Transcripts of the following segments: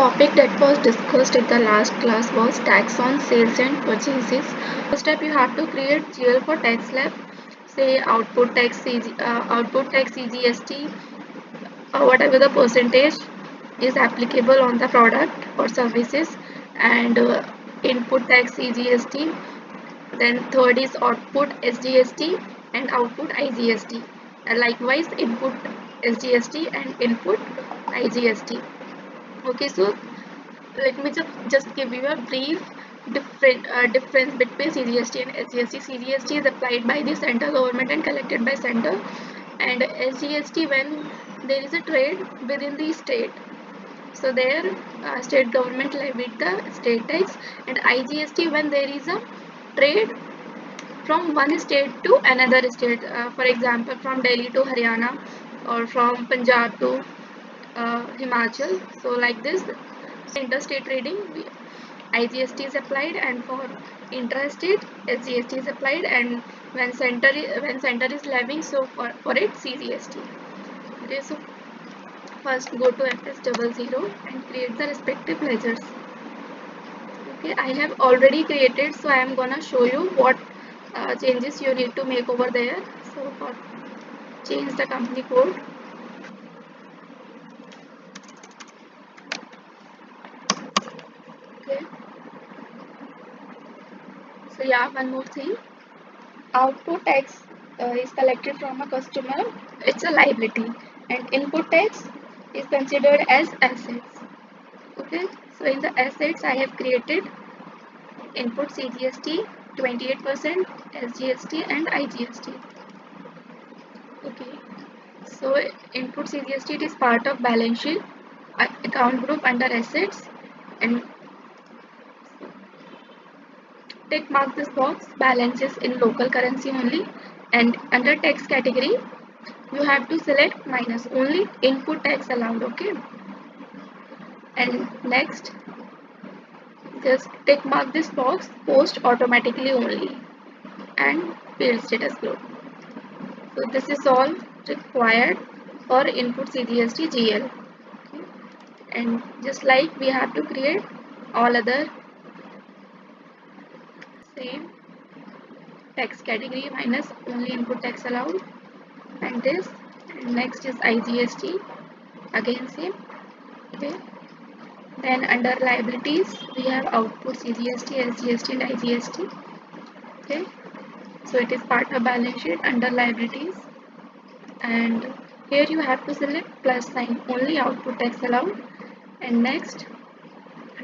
topic that was discussed in the last class was tax on sales and purchases. First step you have to create GL for tax slab, say output tax, CG, uh, output tax CGST, uh, whatever the percentage is applicable on the product or services, and uh, input tax CGST. Then third is output SGST and output IGST. Likewise input SGST and input IGST okay so let me just just give you a brief different uh, difference between CGST and SGST. CGST is applied by the central government and collected by center, and SGST when there is a trade within the state. So there, uh, state government levy the state tax, and IGST when there is a trade from one state to another state. Uh, for example, from Delhi to Haryana, or from Punjab to uh, Himachal. So like this, interstate trading, IGST is applied, and for intrastate, SGST is applied, and when center when center is levying, so for for it CGST. Okay, so first go to FS double zero and create the respective ledgers. Okay, I have already created, so I am gonna show you what uh, changes you need to make over there. So for change the company code So yeah, one more thing. Output tax uh, is collected from a customer. It's a liability, and input tax is considered as assets. Okay. So in the assets, I have created input CGST 28%, SGST, and IGST. Okay. So input CGST is part of balance sheet account group under assets and Tick mark this box balances in local currency only and under tax category you have to select minus only input tax allowed okay and next just tick mark this box post automatically only and field status group so this is all required for input CGST GL okay. and just like we have to create all other same. Tax category minus only input tax allowed. And this and next is IGST again same. Okay. Then under liabilities we have output CGST, SGST and IGST okay. So it is part of balance sheet under liabilities. And here you have to select plus sign only output tax allowed. And next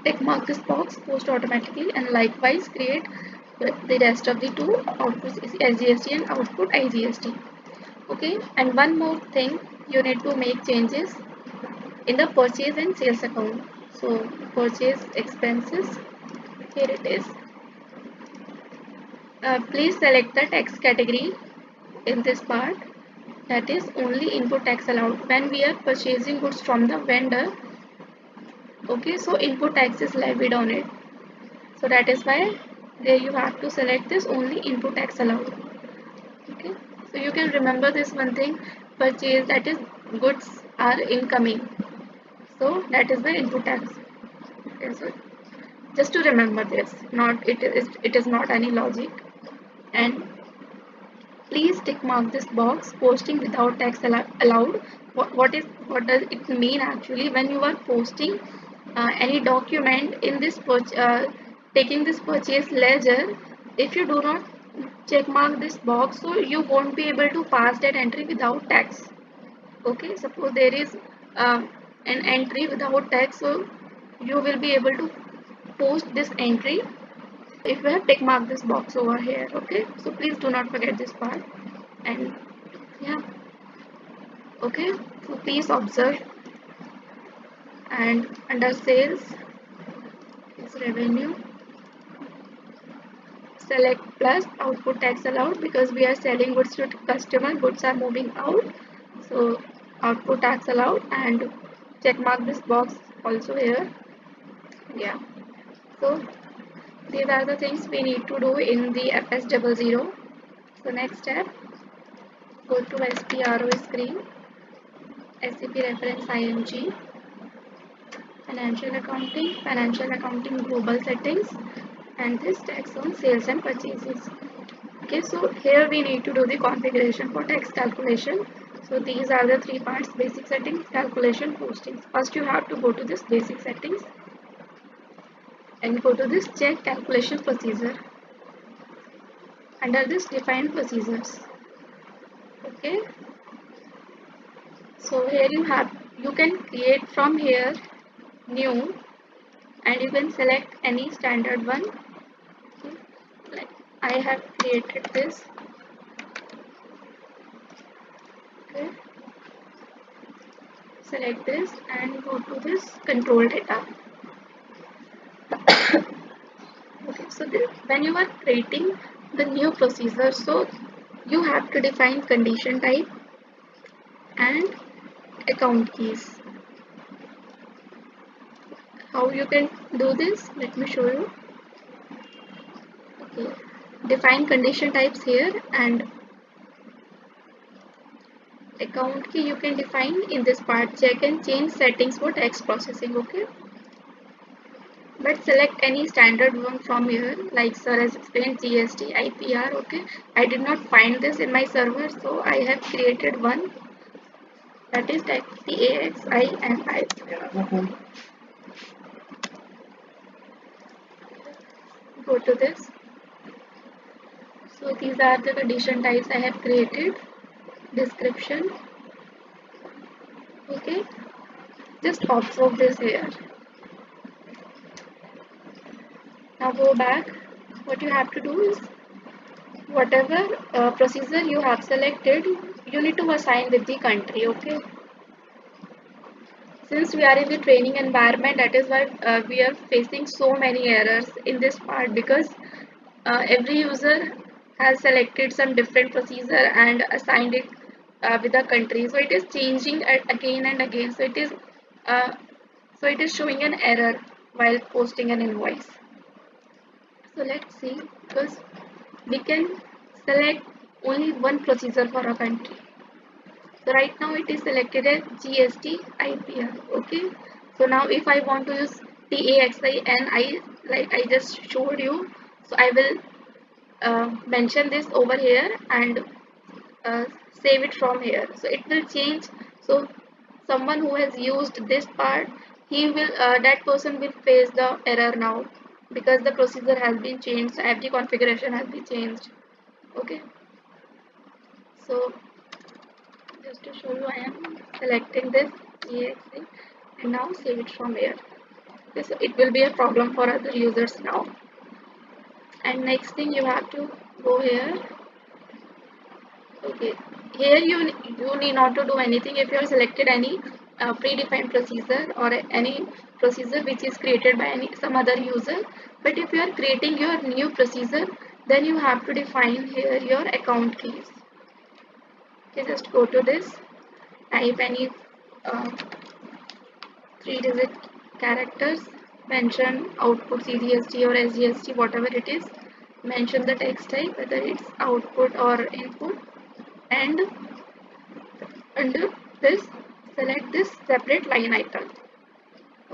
tick mark this box post automatically and likewise create the rest of the two outputs is SGST and output IGST okay and one more thing you need to make changes in the purchase and sales account. So purchase expenses here it is. Uh, please select the tax category in this part. That is only input tax allowed. When we are purchasing goods from the vendor okay so input tax is levied on it. So that is why there you have to select this only input tax allowed. Okay? So you can remember this one thing. Purchase that is goods are incoming. So that is the input tax. Okay, so just to remember this not it is it is not any logic. And please tick mark this box posting without tax allowed. What, what is what does it mean actually when you are posting uh, any document in this uh, taking this purchase ledger if you do not check mark this box so you won't be able to pass that entry without tax. Okay suppose there is uh, an entry without tax so you will be able to post this entry if you have tick mark this box over here okay? So please do not forget this part. And yeah. Okay so please observe. And under sales is revenue select plus output tax allowed because we are selling goods to customer goods are moving out. So output tax allowed and check mark this box also here. Yeah. So these are the things we need to do in the fs double zero. So next step go to spro screen sap reference img financial accounting financial accounting global settings and this tax on sales and purchases. Okay so here we need to do the configuration for tax calculation. So these are the three parts basic settings calculation postings. First you have to go to this basic settings and go to this check calculation procedure. Under this define procedures. Okay? So here you have you can create from here new and you can select any standard one I have created this. Okay. Select this and go to this control data. Okay so when you are creating the new procedure so you have to define condition type and account keys. How you can do this? Let me show you. Okay define condition types here and account key you can define in this part. Check and change settings for tax processing okay? But select any standard one from here like sir has explained GST IPR okay? I did not find this in my server so I have created one. That is like TAXINI mm-hmm. go to this so these are the condition types I have created. Description. Okay. Just observe this here. Now go back. What you have to do is whatever uh, procedure you have selected you need to assign with the country okay? Since we are in the training environment that is why uh, we are facing so many errors in this part because uh, every user has selected some different procedure and assigned it uh, with the country. So it is changing again and again. So it is uh, so it is showing an error while posting an invoice. So let's see because we can select only one procedure for a country. So right now it is selected as GST IPR okay? So now if I want to use TAXI and I like I just showed you so I will uh, mention this over here and uh, save it from here. So it will change. So someone who has used this part he will uh, that person will face the error now because the procedure has been changed. So every configuration has been changed. Okay? So just to show you I am selecting this exe and now save it from here. Okay, so it will be a problem for other users now and next thing you have to go here. Okay. Here you you need not to do anything if you have selected any uh, predefined procedure or any procedure which is created by any some other user. But if you are creating your new procedure then you have to define here your account keys. Okay just go to this. Type any uh, three digit characters mention output CGST or SGST whatever it is mention the tax type whether it's output or input and under this select this separate line item.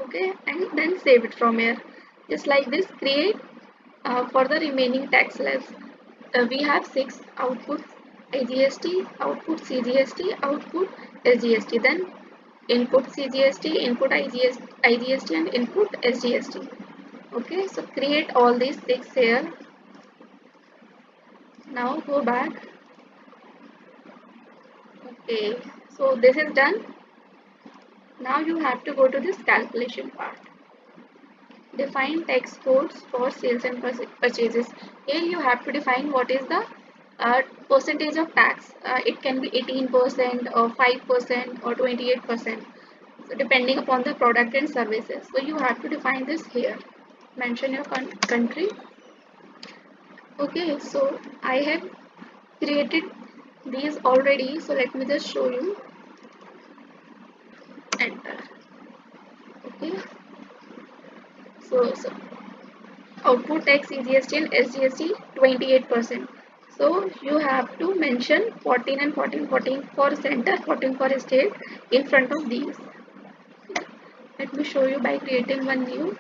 Okay and then save it from here. Just like this create uh, for the remaining tax slabs uh, we have six outputs IGST, output CGST, output SGST, then input CGST, input IGST and input SGST. Okay, so create all these six here. Now go back. Okay, so this is done now you have to go to this calculation part. Define tax codes for sales and purchases. Here you have to define what is the uh, percentage of tax. Uh, it can be 18% or 5% or 28%. So depending upon the product and services. So you have to define this here. Mention your country. Okay, so I have created these already. So let me just show you enter okay so, so output tax CGST and SGST 28%. So you have to mention 14 and 14, 14 for center, 14 for state in front of these. Let me show you by creating one new.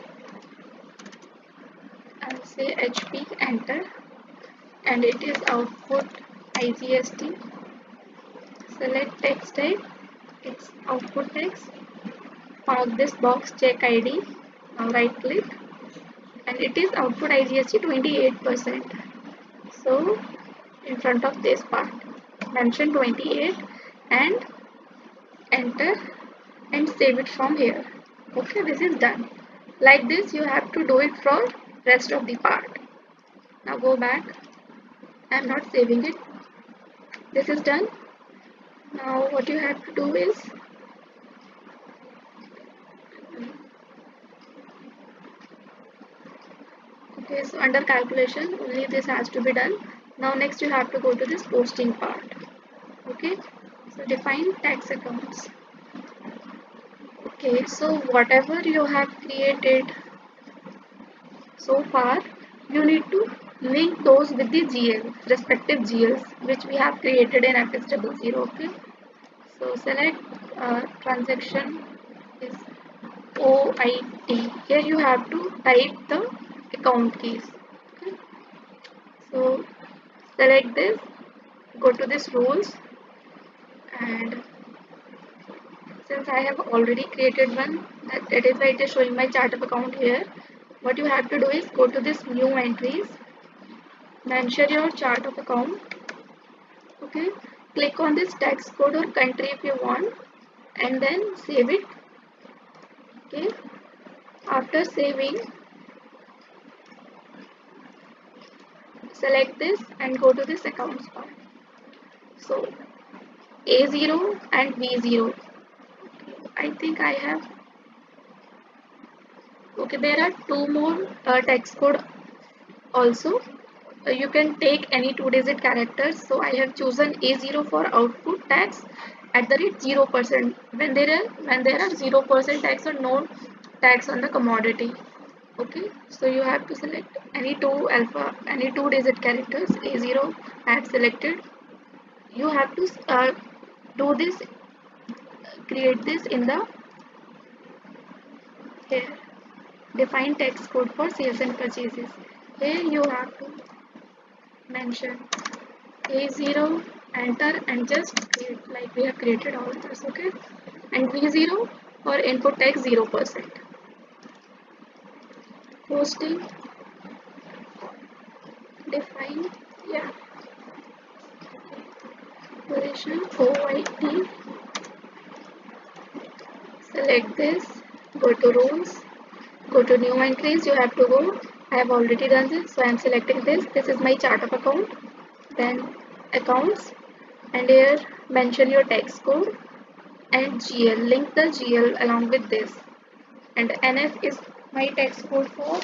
I'll say HP enter. And it is output IGST select tax type. It's output tax. Mark this box check ID now right click. And it is output IGST 28% so in front of this part. Mention 28 and enter and save it from here. Okay this is done. Like this you have to do it for rest of the part. Now go back. I'm not saving it. This is done. Now what you have to do is okay so under calculation only this has to be done now next you have to go to this posting part. Okay? So define tax accounts. Okay so whatever you have created so far you need to link those with the GL respective GLs which we have created in FS00 okay? So select uh, transaction is OIT here you have to type the account keys okay? So select this go to this rules and since I have already created one that, that is why it is showing my chart of account here. What you have to do is go to this new entries mention your chart of account okay? Click on this tax code or country if you want and then save it okay? After saving select this and go to this accounts part so a0 and v0 I think I have okay there are two more uh, tax code also. Uh, you can take any two digit characters. So I have chosen A0 for output tax at the rate 0% when there are when there are 0% tax or no tax on the commodity okay so you have to select any two alpha any two digit characters A0 I have selected. You have to uh, do this create this in the here define tax code for sales and purchases. Here you have to mention a0 enter and just create like we have created all this okay? And v0 for input tax 0 percent posting define yeah position OIT select this go to rules go to new entries you have to go I have already done this so I am selecting this this is my chart of account then accounts and here mention your tax code and GL link the GL along with this and NF is my code for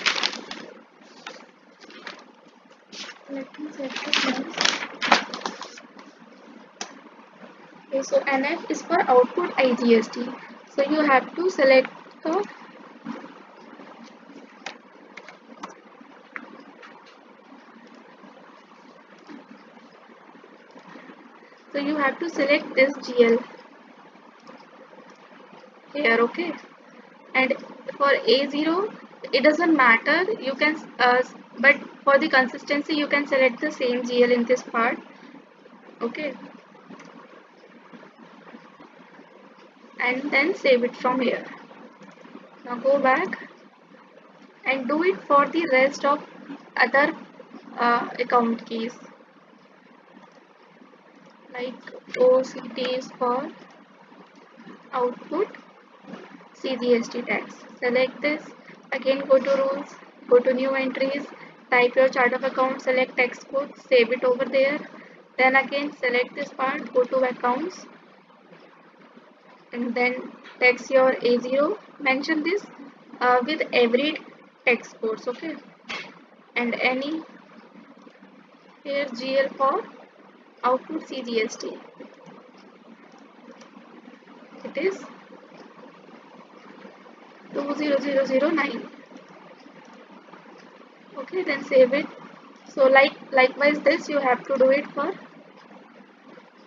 let me check okay so NF is for output IGST so you have to select the so you have to select this GL here okay. And for A0 it doesn't matter. You can uh, but for the consistency you can select the same GL in this part. Okay. And then save it from here. Now go back and do it for the rest of other uh, account keys. Like OCT is for output CGST tax. Select this. Again go to rules. Go to new entries. Type your chart of account select tax code save it over there. Then again select this part go to accounts. And then text your A0 mention this uh, with every tax codes okay? And any here GL for output CGST it is 20009 okay then save it. So like likewise this you have to do it for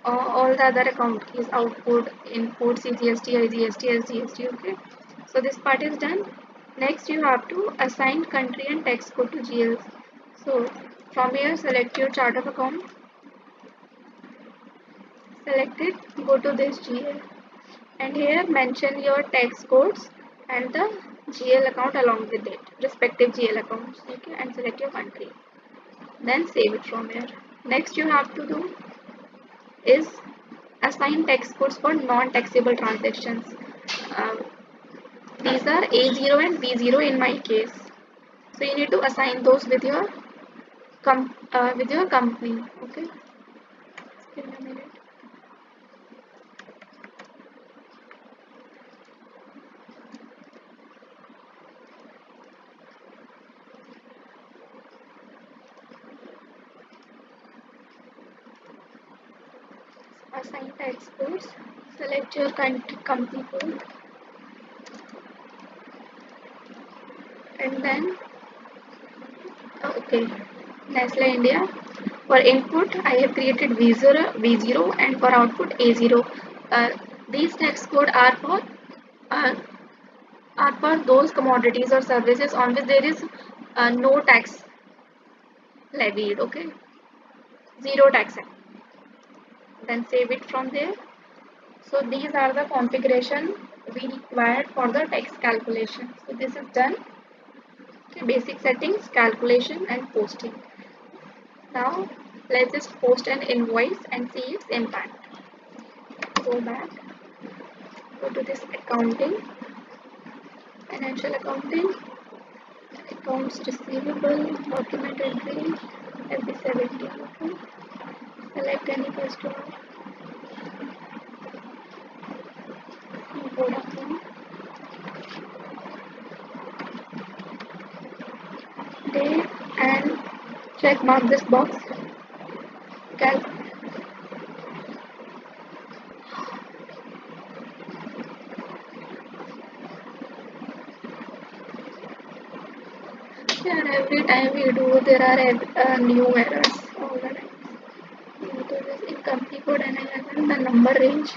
uh, all the other account keys output input cgst igst sgst okay? So this part is done. Next you have to assign country and tax code to GLs so from here select your chart of account. Select it. Go to this GL and here mention your tax codes and the GL account along with it respective GL accounts okay and select your country. Then save it from here. Next you have to do is assign tax codes for non-taxable transactions. Uh, these are A0 and V0 in my case. So you need to assign those with your com uh, with your company okay assign tax codes select your country company code and then uh, okay Nestle India for input I have created V0, V0 and for output A0 uh, these tax code are for uh, are for those commodities or services on which there is uh, no tax levied okay? Zero tax then save it from there. So these are the configuration we required for the tax calculation. So this is done. Okay, basic settings calculation and posting. Now let's just post an invoice and see its impact. Go back. Go to this accounting. Financial accounting. Accounts receivable document entry FB70 okay select any customer Vodafone day and check mark this box cal and every time we do there are uh, new errors all the time so this in company code N11 the number range.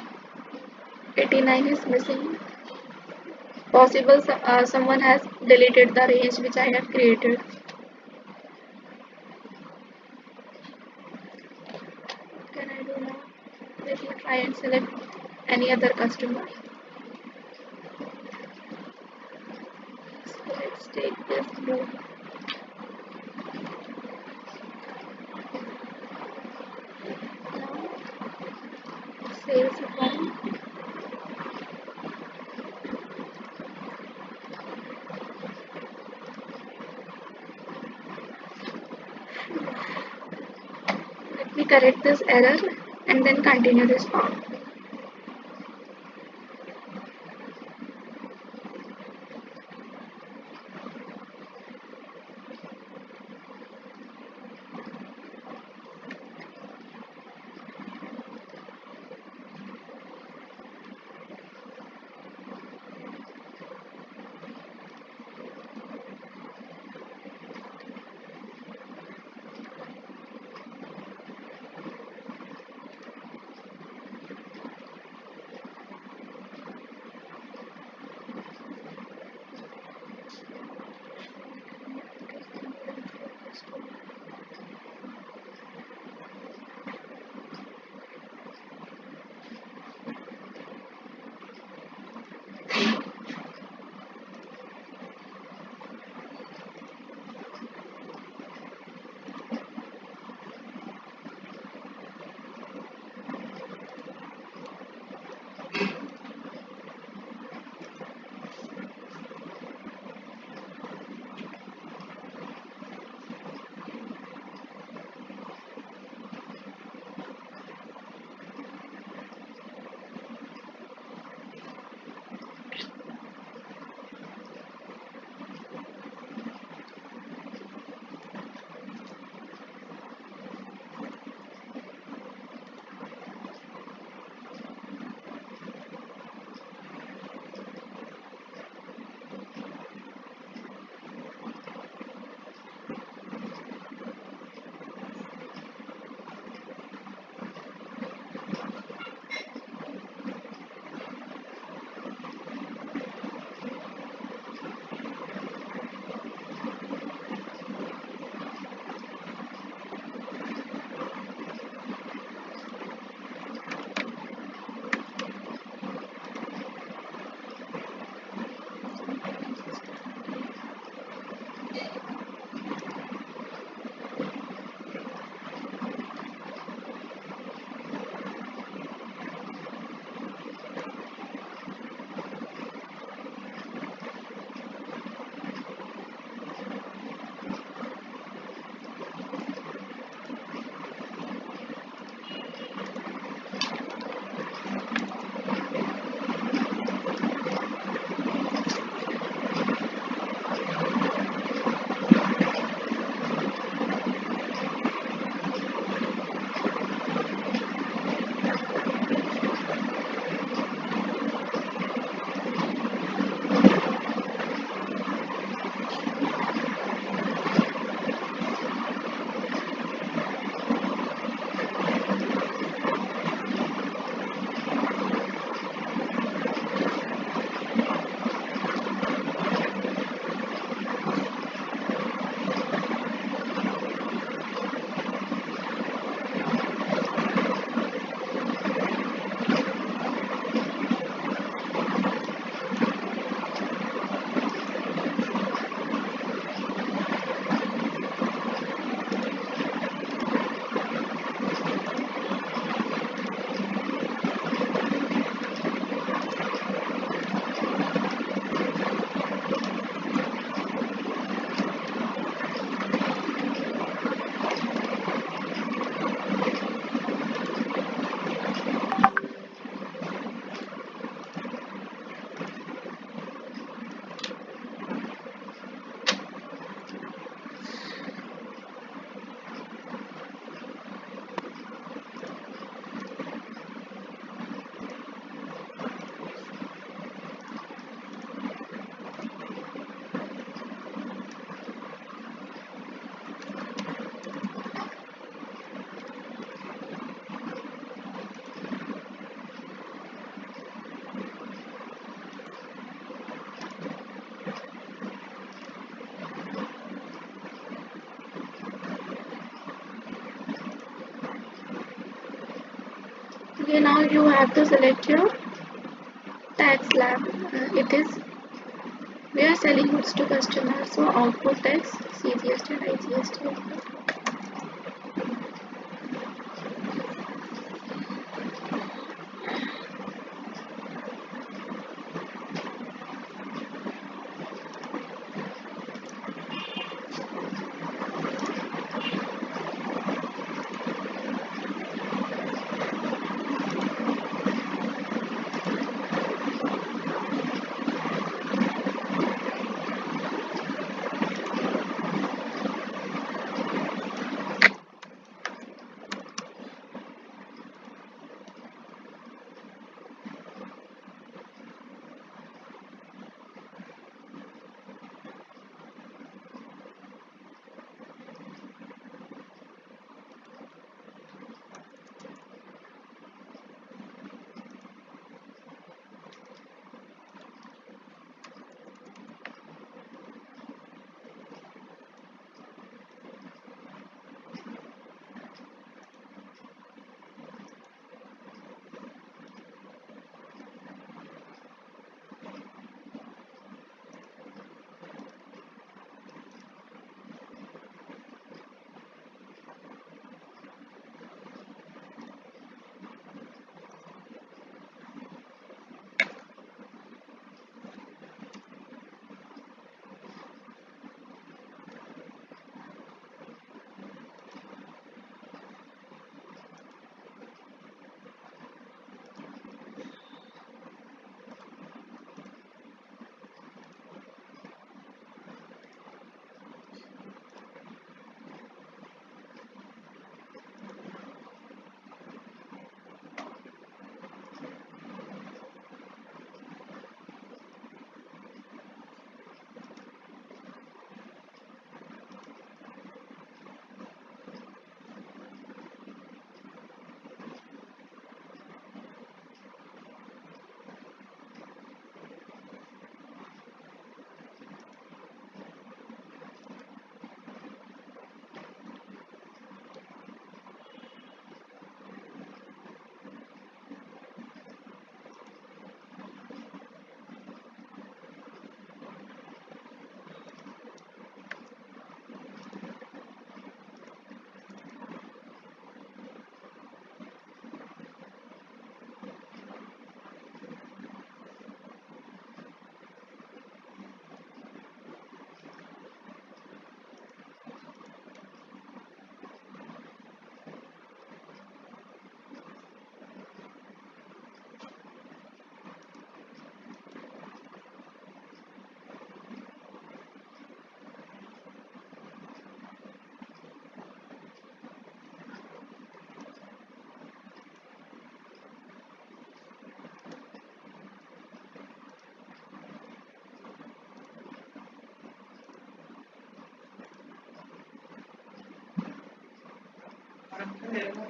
89 is missing. Possible uh, someone has deleted the range which I have created. Can I do now let me try and select any other customer. So let's take this blue sales account let me correct this error and then continue this form now you have to select your tax slab. Uh, it is we are selling goods to customers so output tax cgst and igst Okay.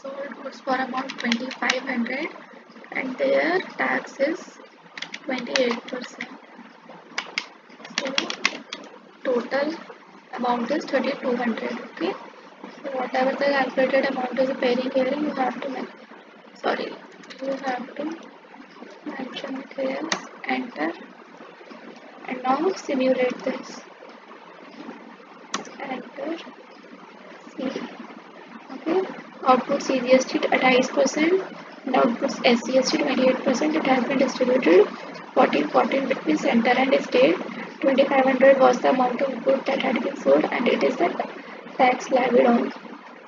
Sold goods for about 2500 and their tax is 28% so total amount is 3200 okay? So whatever the calculated amount is appearing here you have to make sorry you have to mention here enter and now simulate this enter see okay output at 28% and output SGST 28% it has been distributed 14 14 between center and state. 2500 was the amount of good that had been sold and it is the tax levied on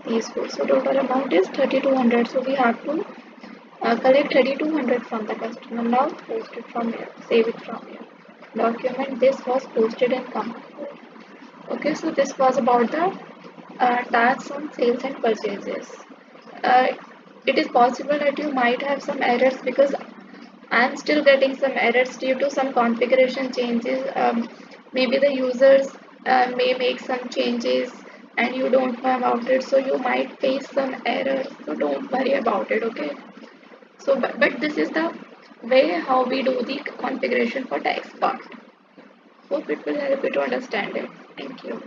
these goods. So total amount is 3200 so we have to uh, collect 3200 from the customer. Now post it from here. Save it from here. Document this was posted in company okay so this was about the uh, tax on sales and purchases uh, it is possible that you might have some errors because I'm still getting some errors due to some configuration changes. Um, maybe the users uh, may make some changes and you don't know about it. So you might face some errors. So don't worry about it okay? So but, but this is the way how we do the configuration for tax part hope it will help you to understand it. Thank you